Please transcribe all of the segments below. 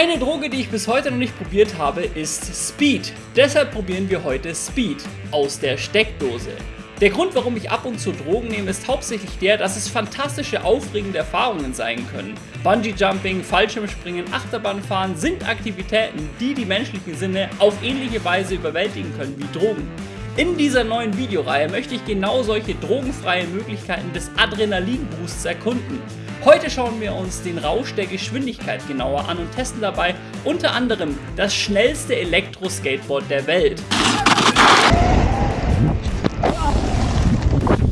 Eine Droge, die ich bis heute noch nicht probiert habe, ist Speed. Deshalb probieren wir heute Speed aus der Steckdose. Der Grund, warum ich ab und zu Drogen nehme, ist hauptsächlich der, dass es fantastische, aufregende Erfahrungen sein können. Bungee-Jumping, Fallschirmspringen, Achterbahnfahren sind Aktivitäten, die die menschlichen Sinne auf ähnliche Weise überwältigen können wie Drogen. In dieser neuen Videoreihe möchte ich genau solche drogenfreien Möglichkeiten des Adrenalinboosts erkunden. Heute schauen wir uns den Rausch der Geschwindigkeit genauer an und testen dabei unter anderem das schnellste Elektro-Skateboard der Welt.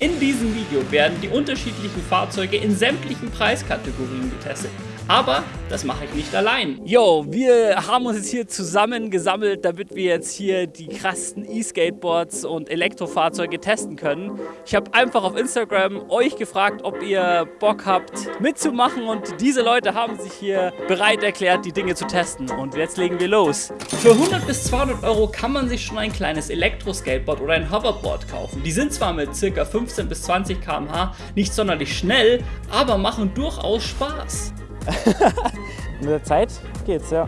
In diesem Video werden die unterschiedlichen Fahrzeuge in sämtlichen Preiskategorien getestet. Aber das mache ich nicht allein. Yo, wir haben uns jetzt hier zusammen gesammelt, damit wir jetzt hier die krassen E-Skateboards und Elektrofahrzeuge testen können. Ich habe einfach auf Instagram euch gefragt, ob ihr Bock habt mitzumachen und diese Leute haben sich hier bereit erklärt, die Dinge zu testen. Und jetzt legen wir los. Für 100 bis 200 Euro kann man sich schon ein kleines Elektro-Skateboard oder ein Hoverboard kaufen. Die sind zwar mit ca. 15 bis 20 km/h nicht sonderlich schnell, aber machen durchaus Spaß. Mit der Zeit geht's, ja.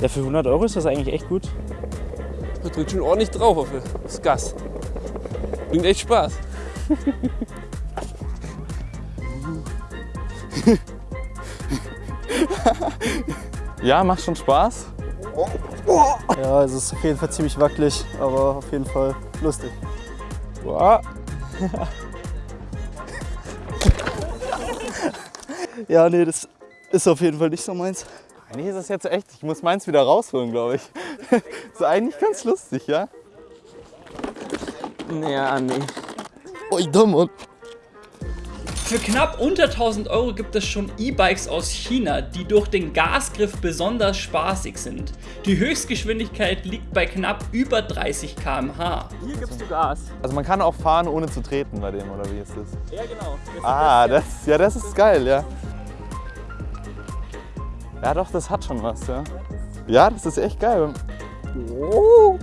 Ja, für 100 Euro ist das eigentlich echt gut. Man drückt schon ordentlich drauf auf das Gas. Bringt echt Spaß. ja, macht schon Spaß. Ja, es ist auf jeden Fall ziemlich wackelig, aber auf jeden Fall lustig. Boah. Ja, nee, das ist auf jeden Fall nicht so meins. Eigentlich ist das jetzt echt, ich muss meins wieder rausholen, glaube ich. ist eigentlich ganz lustig, ja? Ja, nee. Oh, da, Mann. Für knapp unter 1000 Euro gibt es schon E-Bikes aus China, die durch den Gasgriff besonders spaßig sind. Die Höchstgeschwindigkeit liegt bei knapp über 30 km/h. Hier gibst du Gas. Also man kann auch fahren, ohne zu treten bei dem, oder wie ist das? Ja, genau. Das ah, das, ja, das ist geil, ja. Ja doch, das hat schon was, ja. Ja, das ist echt geil. Oh.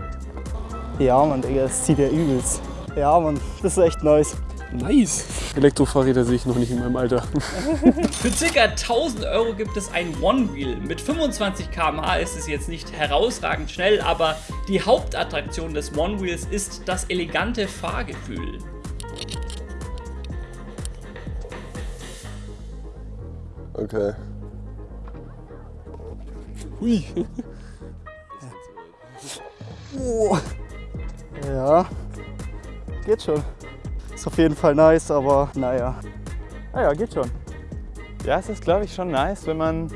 Ja, Mann, Digga, das zieht ja übelst. Ja, Mann, das ist echt nice. Nice. Elektrofahrräder sehe ich noch nicht in meinem Alter. Für ca. 1000 Euro gibt es ein One-Wheel. Mit 25 km/h ist es jetzt nicht herausragend schnell, aber die Hauptattraktion des One-Wheels ist das elegante Fahrgefühl. Okay. Hui. Oh. Ja, geht schon. Ist auf jeden Fall nice, aber naja. Ah ja, geht schon. Ja, es ist glaube ich schon nice, wenn man,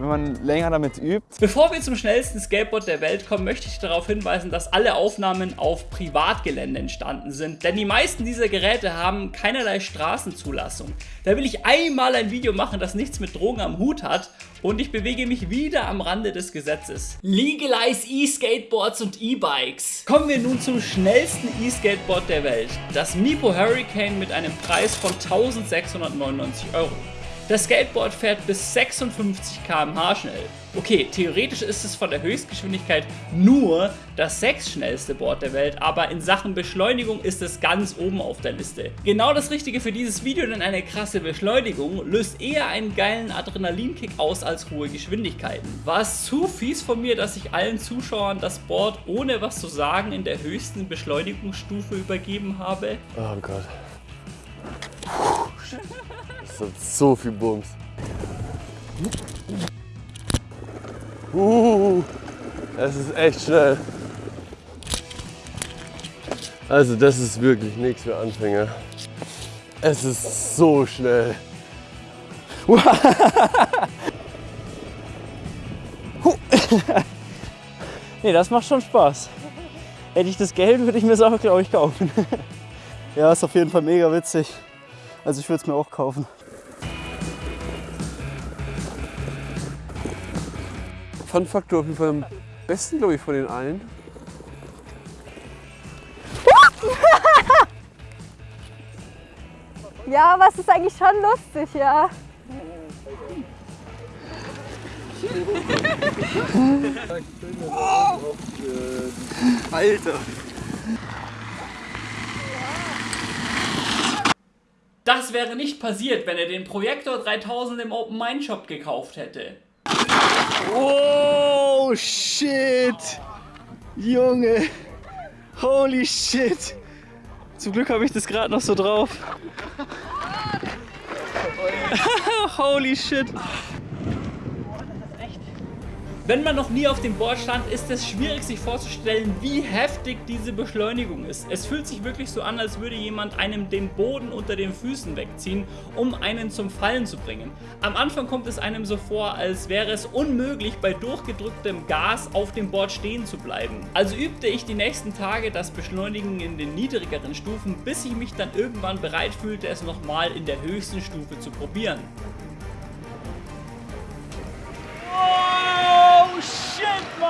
wenn man länger damit übt. Bevor wir zum schnellsten Skateboard der Welt kommen, möchte ich darauf hinweisen, dass alle Aufnahmen auf Privatgelände entstanden sind, denn die meisten dieser Geräte haben keinerlei Straßenzulassung. Da will ich einmal ein Video machen, das nichts mit Drogen am Hut hat und ich bewege mich wieder am Rande des Gesetzes. Legalize E-Skateboards und E-Bikes. Kommen wir nun zum schnellsten E-Skateboard der Welt, das Mipo Hurricane mit einem Preis von 1699 Euro. Das Skateboard fährt bis 56 km/h schnell. Okay, theoretisch ist es von der Höchstgeschwindigkeit nur das sechsschnellste Board der Welt, aber in Sachen Beschleunigung ist es ganz oben auf der Liste. Genau das Richtige für dieses Video, denn eine krasse Beschleunigung löst eher einen geilen Adrenalinkick aus als hohe Geschwindigkeiten. War es zu fies von mir, dass ich allen Zuschauern das Board ohne was zu sagen in der höchsten Beschleunigungsstufe übergeben habe? Oh Gott. Das hat so viel Bums. Uh, das ist echt schnell. Also das ist wirklich nichts für Anfänger. Es ist so schnell. nee, das macht schon Spaß. Hätte ich das Geld, würde ich mir es auch, glaube ich, kaufen. ja, ist auf jeden Fall mega witzig. Also ich würde es mir auch kaufen. Fun-Faktor auf jeden Fall am besten, glaube ich, von den allen. ja, aber es ist eigentlich schon lustig, ja. Alter! Das wäre nicht passiert, wenn er den Projektor 3000 im Open Mind Shop gekauft hätte. Oh, shit. Junge. Holy shit. Zum Glück habe ich das gerade noch so drauf. Holy shit. Wenn man noch nie auf dem Board stand, ist es schwierig sich vorzustellen, wie heftig diese Beschleunigung ist. Es fühlt sich wirklich so an, als würde jemand einem den Boden unter den Füßen wegziehen, um einen zum Fallen zu bringen. Am Anfang kommt es einem so vor, als wäre es unmöglich, bei durchgedrücktem Gas auf dem Board stehen zu bleiben. Also übte ich die nächsten Tage das Beschleunigen in den niedrigeren Stufen, bis ich mich dann irgendwann bereit fühlte, es nochmal in der höchsten Stufe zu probieren.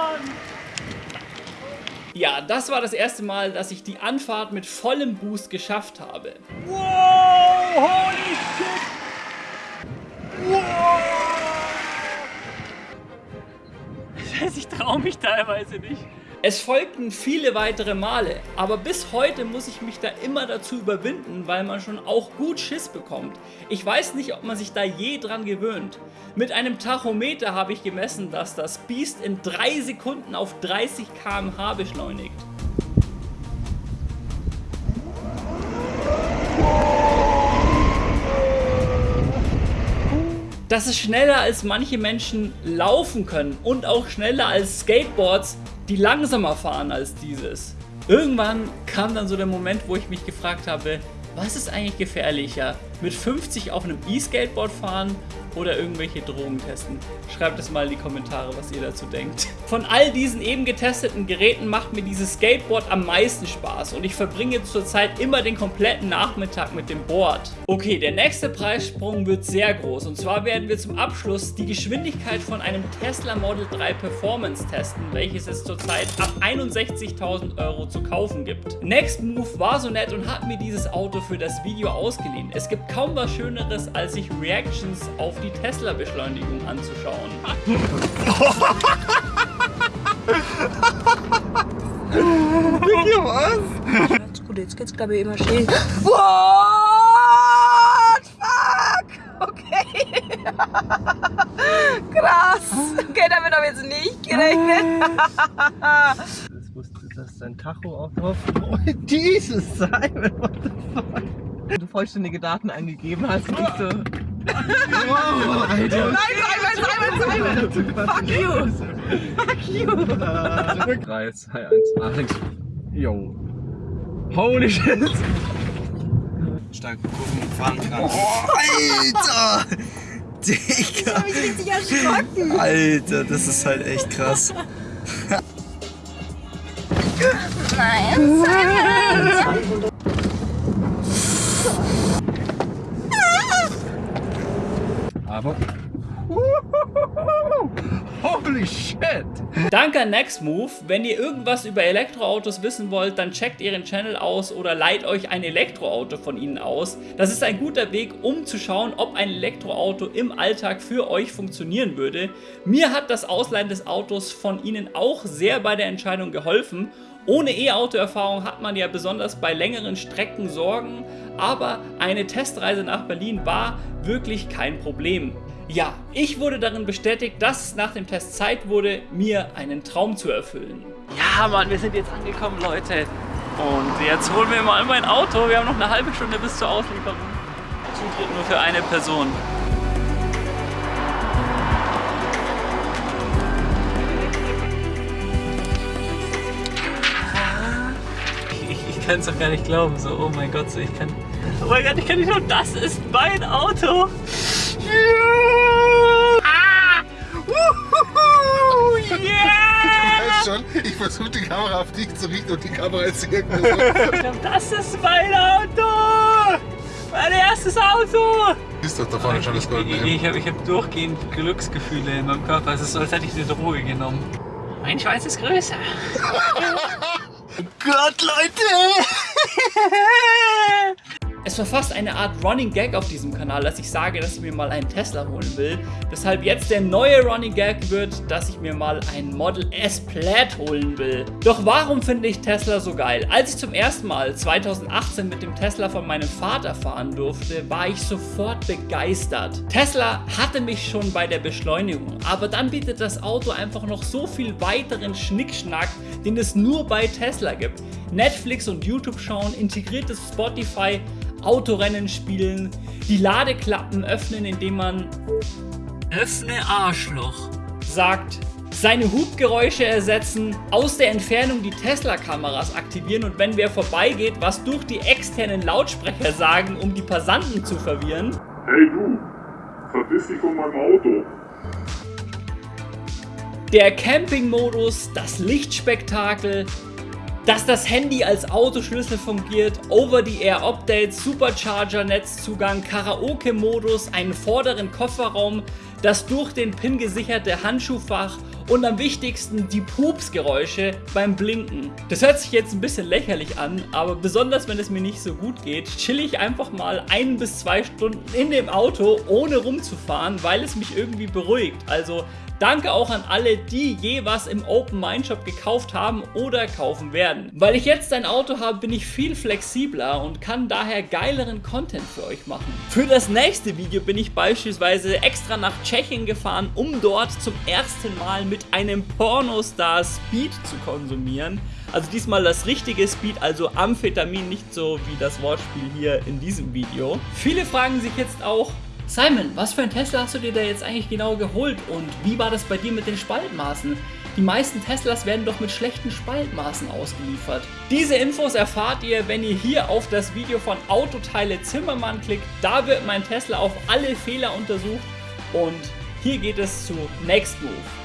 Mann! Ja, das war das erste Mal, dass ich die Anfahrt mit vollem Boost geschafft habe. Wow! Holy shit! Wow! Das heißt, ich traue mich teilweise nicht. Es folgten viele weitere Male, aber bis heute muss ich mich da immer dazu überwinden, weil man schon auch gut Schiss bekommt. Ich weiß nicht, ob man sich da je dran gewöhnt. Mit einem Tachometer habe ich gemessen, dass das Biest in 3 Sekunden auf 30 km/h beschleunigt. Das ist schneller als manche Menschen laufen können und auch schneller als Skateboards, die langsamer fahren als dieses. Irgendwann kam dann so der Moment, wo ich mich gefragt habe, was ist eigentlich gefährlicher? Mit 50 auf einem E-Skateboard fahren oder irgendwelche Drogen testen? Schreibt es mal in die Kommentare, was ihr dazu denkt. Von all diesen eben getesteten Geräten macht mir dieses Skateboard am meisten Spaß und ich verbringe zurzeit immer den kompletten Nachmittag mit dem Board. Okay, der nächste Preissprung wird sehr groß und zwar werden wir zum Abschluss die Geschwindigkeit von einem Tesla Model 3 Performance testen, welches es zurzeit ab 61.000 Euro zu kaufen gibt. Next Move war so nett und hat mir dieses Auto für das Video ausgeliehen. Es gibt kaum was schöneres, als sich Reactions auf die Tesla-Beschleunigung anzuschauen. Ganz gut, jetzt geht's glaube ich immer schön. What? Fuck! Okay. Krass. Okay, damit habe ich jetzt nicht gerechnet. Das wusste, dass dein Tacho auch drauf. Oh, Jesus, Simon, what the fuck? Du vollständige Daten eingegeben hast und ich so. Oh, Alter. Nein, Simon, Simon, Simon. Fuck you. Fuck you. 3, 2, 1, 1. Yo. Holy shit. stark gucken, fahren kann. Oh, Alter! Digga! Ich bin richtig erschrocken. Alter, das ist halt echt krass. Nein, Simon. Aber. Holy shit! Danke an Nextmove. Wenn ihr irgendwas über Elektroautos wissen wollt, dann checkt ihren Channel aus oder leiht euch ein Elektroauto von ihnen aus. Das ist ein guter Weg, um zu schauen, ob ein Elektroauto im Alltag für euch funktionieren würde. Mir hat das Ausleihen des Autos von ihnen auch sehr bei der Entscheidung geholfen. Ohne E-Auto-Erfahrung hat man ja besonders bei längeren Strecken Sorgen, aber eine Testreise nach Berlin war wirklich kein Problem. Ja, ich wurde darin bestätigt, dass es nach dem Test Zeit wurde, mir einen Traum zu erfüllen. Ja, Mann, wir sind jetzt angekommen, Leute. Und jetzt holen wir mal mein Auto. Wir haben noch eine halbe Stunde bis zur Auslieferung. Zutritt nur für eine Person. Ich, ich kann es doch gar nicht glauben. So, oh mein Gott, so ich kann. Oh mein Gott, ich kann nicht glauben, das ist mein Auto. Ah! Yeah! weißt schon, ich versuche die Kamera auf dich zu richten und die Kamera ist irgendwo so. Ich glaub, das ist mein Auto! Mein erstes Auto! Siehst doch da vorne schon das goldene Ich, Hemd. ich habe ich hab durchgehend Glücksgefühle in meinem Körper. Es ist so, als hätte ich eine Droge genommen. Mein Schwanz ist größer. Gott, Leute! Es war fast eine Art Running Gag auf diesem Kanal, dass ich sage, dass ich mir mal einen Tesla holen will. Weshalb jetzt der neue Running Gag wird, dass ich mir mal ein Model S Plaid holen will. Doch warum finde ich Tesla so geil? Als ich zum ersten Mal 2018 mit dem Tesla von meinem Vater fahren durfte, war ich sofort begeistert. Tesla hatte mich schon bei der Beschleunigung, aber dann bietet das Auto einfach noch so viel weiteren Schnickschnack, den es nur bei Tesla gibt. Netflix und YouTube schauen, integriertes Spotify, Autorennen spielen, die Ladeklappen öffnen, indem man Öffne Arschloch sagt, seine Hubgeräusche ersetzen, aus der Entfernung die Tesla-Kameras aktivieren und wenn wer vorbeigeht, was durch die externen Lautsprecher sagen, um die Passanten zu verwirren. Hey du, verpiss dich von meinem Auto. Der Camping-Modus, das Lichtspektakel, dass das Handy als Autoschlüssel fungiert, Over-the-Air-Updates, Supercharger-Netzzugang, Karaoke-Modus, einen vorderen Kofferraum, das durch den Pin gesicherte Handschuhfach und am wichtigsten die Pupsgeräusche beim Blinken. Das hört sich jetzt ein bisschen lächerlich an, aber besonders wenn es mir nicht so gut geht, chill ich einfach mal ein bis zwei Stunden in dem Auto, ohne rumzufahren, weil es mich irgendwie beruhigt. Also Danke auch an alle, die je was im Open Mind Shop gekauft haben oder kaufen werden. Weil ich jetzt ein Auto habe, bin ich viel flexibler und kann daher geileren Content für euch machen. Für das nächste Video bin ich beispielsweise extra nach Tschechien gefahren, um dort zum ersten Mal mit einem Pornostar Speed zu konsumieren. Also diesmal das richtige Speed, also Amphetamin, nicht so wie das Wortspiel hier in diesem Video. Viele fragen sich jetzt auch, Simon, was für ein Tesla hast du dir da jetzt eigentlich genau geholt und wie war das bei dir mit den Spaltmaßen? Die meisten Teslas werden doch mit schlechten Spaltmaßen ausgeliefert. Diese Infos erfahrt ihr, wenn ihr hier auf das Video von Autoteile Zimmermann klickt. Da wird mein Tesla auf alle Fehler untersucht und hier geht es zu Next Move.